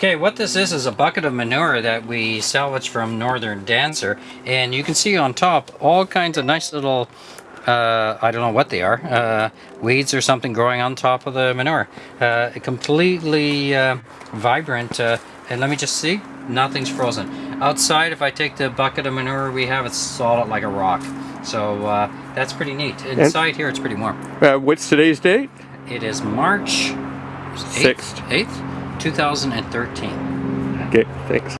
Okay, what this is is a bucket of manure that we salvaged from Northern Dancer, and you can see on top all kinds of nice little, uh, I don't know what they are, uh, weeds or something growing on top of the manure. Uh, completely uh, vibrant, uh, and let me just see, nothing's frozen. Outside, if I take the bucket of manure we have, it's solid like a rock. So uh, that's pretty neat. Inside here, it's pretty warm. Uh, what's today's date? It is March 8th, Sixth. 8th 2013. Okay, thanks.